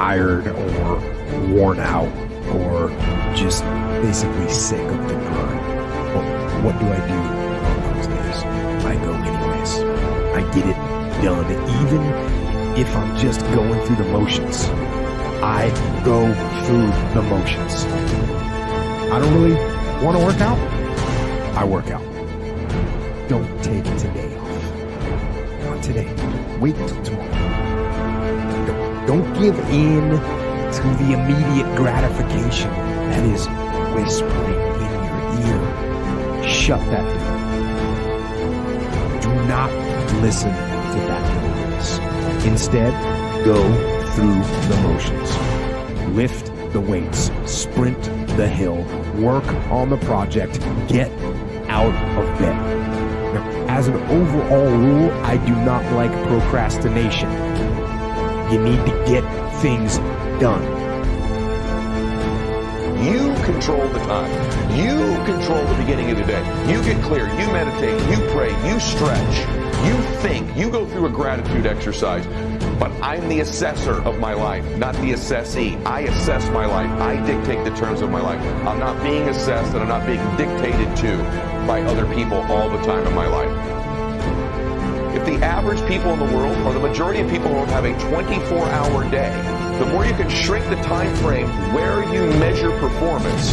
tired or worn out or just basically sick of the grind. Well, what do I do those days? I go anyways. I get it done, even if I'm just going through the motions. I go through the motions. I don't really want to work out. I work out. Don't take today off. Not today. Wait until tomorrow. Don't, give in to the immediate gratification that is whispering in your ear. Shut that door. Do not listen to that noise. Instead, go through the motions. Lift the weights, sprint the hill, work on the project, get out of bed. Now, as an overall rule, I do not like procrastination. You need to get things done. You control the time. You control the beginning of the day. You get clear. You meditate. You pray. You stretch. You think. You go through a gratitude exercise. But I'm the assessor of my life, not the assessee. I assess my life. I dictate the terms of my life. I'm not being assessed and I'm not being dictated to by other people all the time in my life. If the average people in the world, or the majority of people in the world, have a 24-hour day, the more you can shrink the time frame where you measure performance,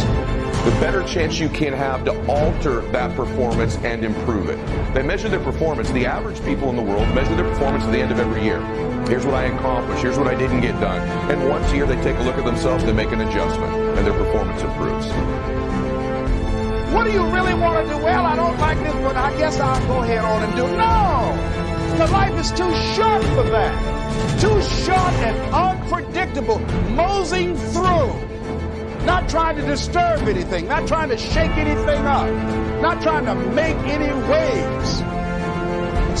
the better chance you can have to alter that performance and improve it. They measure their performance. The average people in the world measure their performance at the end of every year. Here's what I accomplished. Here's what I didn't get done. And once a year, they take a look at themselves, they make an adjustment, and their performance improves. What do you really want to do? Well, I don't like this, but I guess I'll go ahead on and do it. No! The life is too short for that. Too short and unpredictable. Moseying through. Not trying to disturb anything. Not trying to shake anything up. Not trying to make any waves.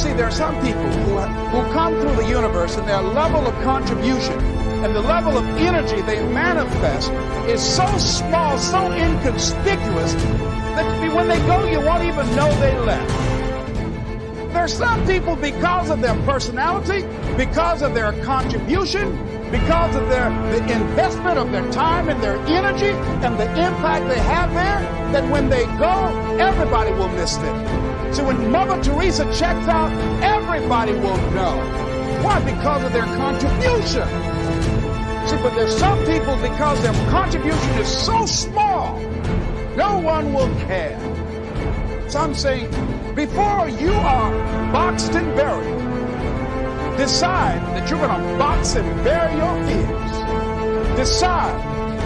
See, there are some people who, who come through the universe and their level of contribution and the level of energy they manifest is so small, so inconspicuous, that when they go, you won't even know they left. There are some people, because of their personality, because of their contribution, because of their the investment of their time and their energy and the impact they have there, that when they go, everybody will miss them. So when Mother Teresa checks out, everybody will know. Why? Because of their contribution. See, but there's some people, because their contribution is so small, no one will care. So I'm saying, before you are boxed and buried, decide that you're going to box and bury your fears. Decide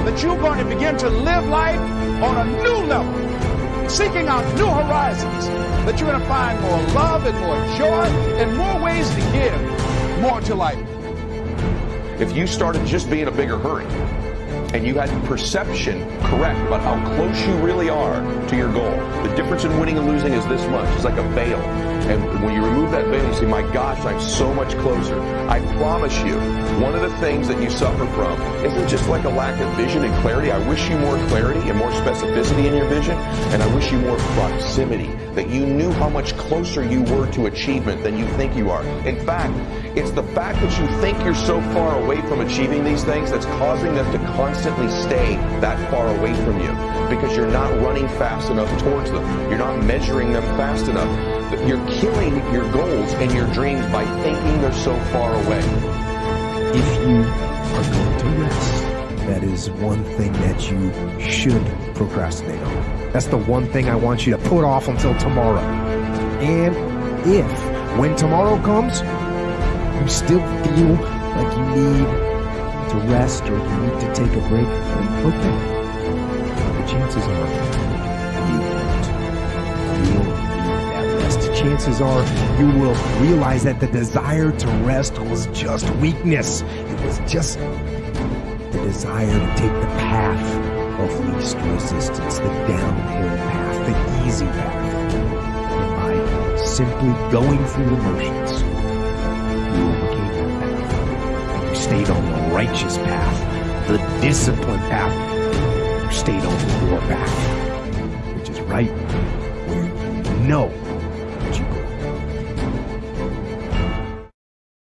that you're going to begin to live life on a new level, seeking out new horizons, that you're going to find more love and more joy and more ways to give more to life. If you started just being a bigger hurry, and you had perception correct about how close you really are to your goal. The difference in winning and losing is this much. It's like a veil. And when you remove that veil, you say, my gosh, I'm so much closer. I promise you, one of the things that you suffer from isn't just like a lack of vision and clarity. I wish you more clarity and more specificity in your vision. And I wish you more proximity, that you knew how much closer you were to achievement than you think you are. In fact, it's the fact that you think you're so far away from achieving these things that's causing them to constantly stay that far away from you because you're not running fast enough towards them. You're not measuring them fast enough. You're killing your goals and your dreams by thinking they're so far away. If you are going to rest, that is one thing that you should procrastinate on. That's the one thing I want you to put off until tomorrow. And if, when tomorrow comes, you still feel like you need to rest or you need to take a break, okay. The chances are Chances are you will realize that the desire to rest was just weakness. It was just the desire to take the path of least resistance, the downhill path, the easy path. By simply going through the motions, you overcame that path. You stayed on the righteous path, the disciplined path. You stayed on your path, which is right where you know